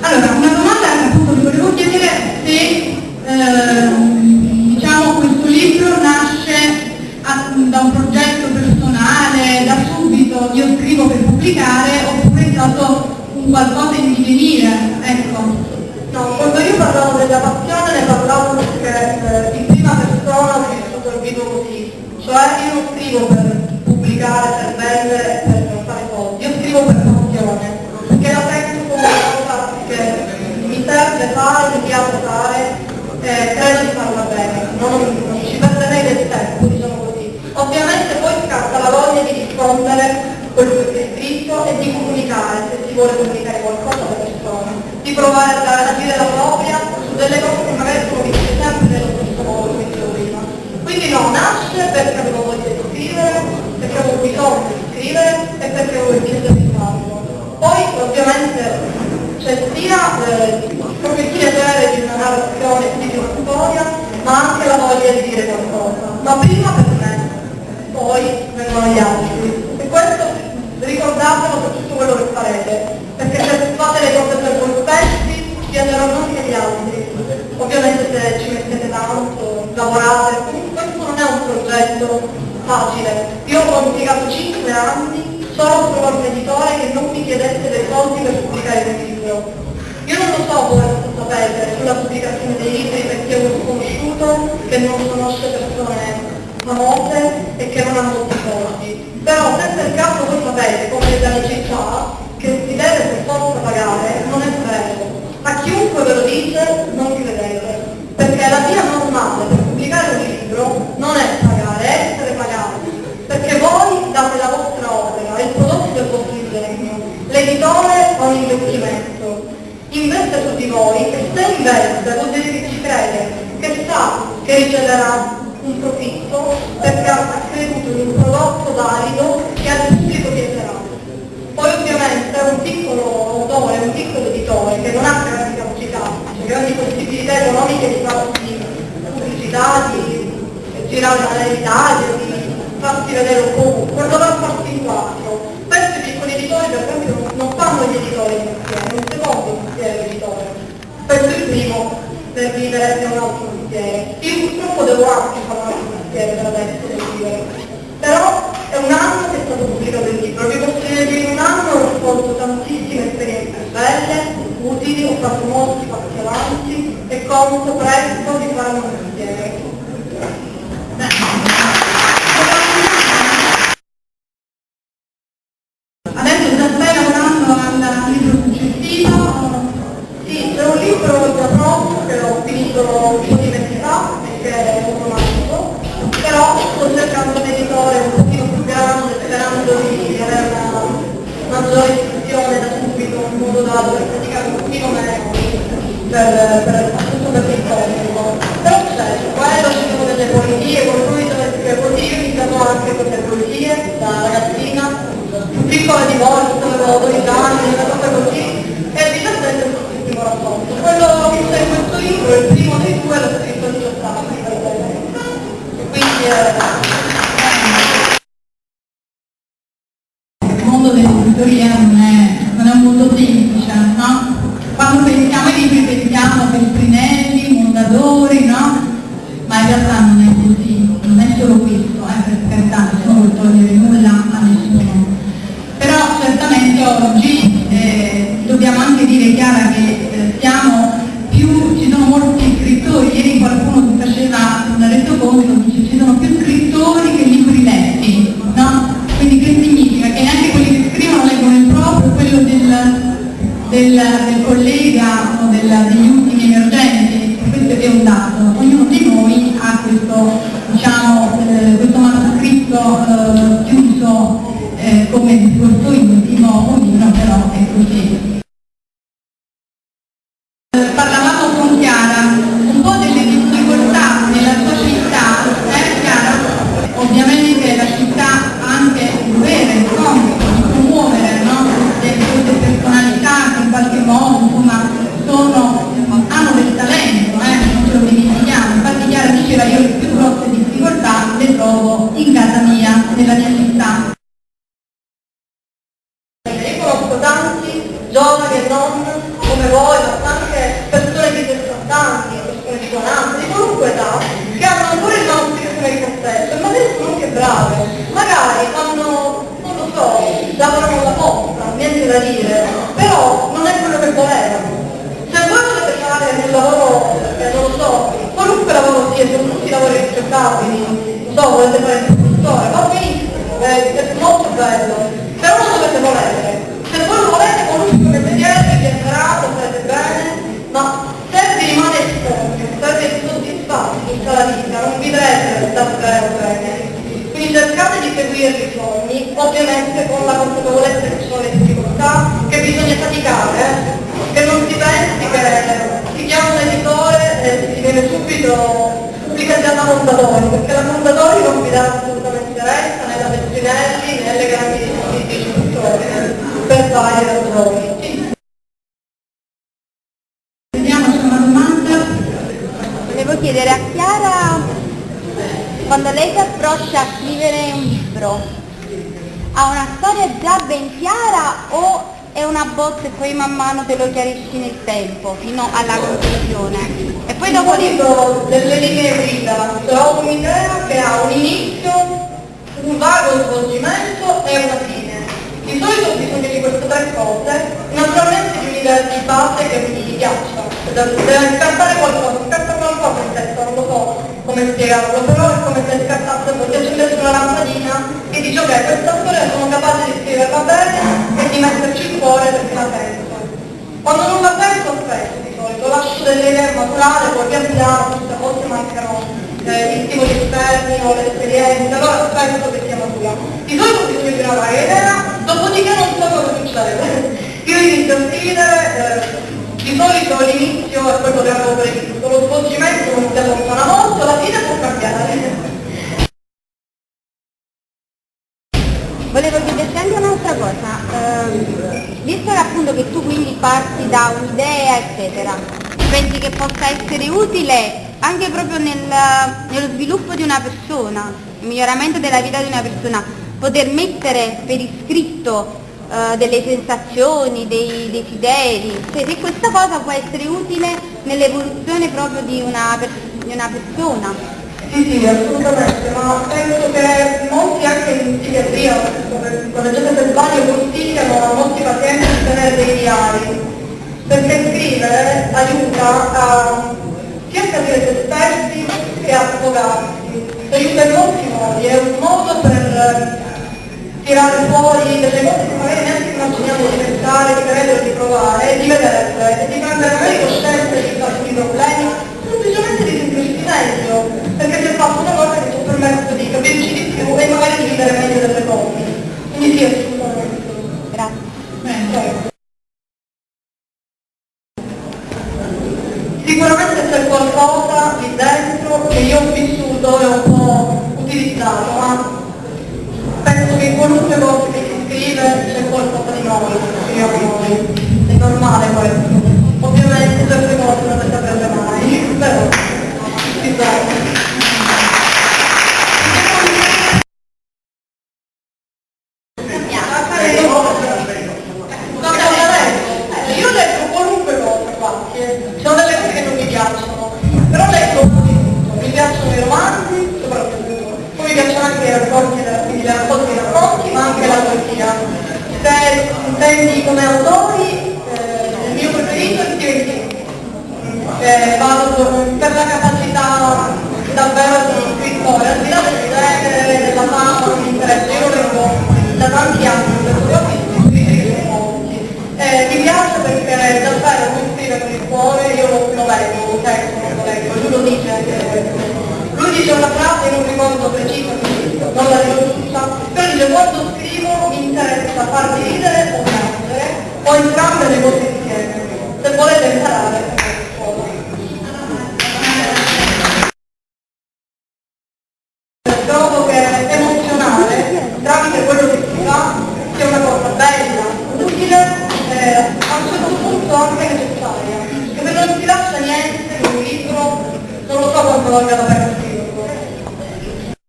Allora, una domanda appunto vi volevo chiedere se ehm, diciamo, questo libro nasce a, da un progetto personale, da subito io scrivo per pubblicare, oppure è stato un qualcosa in divenire, ecco. No, quando io parlavo della passione ne parlavo perché eh, in prima persona ho vissuto il così, cioè io scrivo per pubblicare, per vendere, per fare soldi, io scrivo per passione, perché la penso come una cosa che serve fare, piace fare, eh, credo di farla bene, non, non ci perderei del tempo, diciamo così. Ovviamente poi scatta la voglia di rispondere quello che si è scritto e di comunicare, se si vuole comunicare qualcosa alle persone, di provare a dire la propria su delle cose che magari sono viste sempre nello stesso modo come dicevo prima. Quindi no, nasce perché avevo voglia di scrivere, perché avevo bisogno di scrivere e perché avevo il piacere di farlo. Poi ovviamente c'è sia eh, proprio il piacere di una narrazione, di una storia, ma anche la voglia di dire qualcosa. Ma prima per me, vengono gli altri. E questo ricordatelo per tutto quello che farete, perché se fate le cose per voi stessi, piaceranno anche gli altri. Ovviamente se ci mettete tanto, lavorate, questo non è un progetto facile. Io ho impiegato 5 anni solo trovare un editore che non mi chiedesse dei soldi per pubblicare un libro. Io non lo so voi lo sapete sulla pubblicazione dei libri perché ho un conosciuto che non conosce persone famose e che non hanno molti soldi però se per caso voi sapete, come le città, che si deve per forza pagare, non è vero. A chiunque ve lo dice, non credete. Perché la via normale per pubblicare un libro non è pagare, è essere pagati. Perché voi date la vostra opera, il prodotto del vostro ingegno. L'editore ha un investimento. Investe su di voi e se investe vuol dire che ci crede, che sa che riceverà un profitto perché ha creduto in un prodotto valido che al pubblico piacerà. Poi ovviamente un piccolo autore, un piccolo editore che non ha grandi capacità, cioè grandi possibilità economiche di farsi pubblicità, di girare all'Italia, di farsi vedere un po', per dover farsi in quattro. Questi piccoli editori per esempio non fanno gli editori insieme, un secondo mestiere editore. Questo è il primo per vivere un altro mestiere. Devo anche fare un mestiere per adesso per vivere. Però è un anno che è stato pubblicato il libro, vi posso dire che in un anno ho svolto tantissime esperienze belle, utili, ho fatto molti passi avanti e conto presto di fare un mestiere. Sì, c'è un libro che ho finito un po' di mesi fa, che è automatico, però sto cercando un editore un pochino più grande, sperando di avere una maggiore diffusione da subito, in modo da poter praticare un pochino meno per, per, appunto per l'incontro. Mondo dell'editoria non è, non è un mondo semplice, no? Quando pensiamo ai libri pensiamo Feltrinelli, Mondadori, nella mia città. Cercate di seguire i sogni, ovviamente con la consapevolezza che ci sono le difficoltà, che bisogna faticare, eh? che non si pensi che si chiama un editore e si viene subito pubblicata da Mondadori, perché la Mondadori non vi dà assolutamente retta né da Pettinelli né alle grandi istituzioni per varie ragioni. Quando lei si approccia a scrivere un libro, ha una storia già ben chiara o è una bozza e poi man mano te lo chiarisci nel tempo, fino alla conclusione? E poi dopo Di di... solito delle linee guida, trovo un'idea che ha un inizio, un vago svolgimento e una fine. Di solito ho bisogno di queste tre cose, naturalmente di un'idea di base che mi piaccia, deve scattare qualcosa, scatta qualcosa in testa, come spiegarlo, però è come se scattasse si accendesse una lampadina e dice ok, questa storia sono capace di scriverla bene e di metterci il cuore perché la penso. Quando non la penso aspetto di solito, lascio delle idee maturare, poi pian piano, queste volte mancano eh, gli stimoli esterni o le esperienze, allora aspetto che sia matura. Di solito bisogno di una varia idea, dopodiché non so cosa succede. Io inizio a scrivere, eh, di solito l'inizio è quello che avevo previsto, lo svolgimento non si allontana molto, la fine può cambiare. Volevo chiederti anche un'altra cosa, ehm, visto che appunto che tu quindi parti da un'idea eccetera, pensi che possa essere utile anche proprio nel- nello sviluppo di una persona, il miglioramento della vita di una persona, poter mettere per iscritto eh, delle sensazioni, dei desideri, cioè se questa cosa può essere utile nell'evoluzione proprio di una, di una persona. Sì, sì, assolutamente, ma penso che molti anche in psichiatria, gente per sbaglio, molti pazienti di tenere dei diari, perché scrivere aiuta a sia a capire se stessi che a sfogarsi, in molti modi, è un modo per tirare fuori delle cose che magari neanche immaginiamo di pensare, di credere, di provare, di vederle e di prendere noi, scriviamo noi. È normale questo. Ovviamente certe cose non le Se intendi come autori, eh, il mio preferito è che vado per la capacità davvero di scrittore, al di là del genere, della fama, interessa, io leggo da tanti anni, perché ho visto scrivere molti. Eh, mi piace perché davvero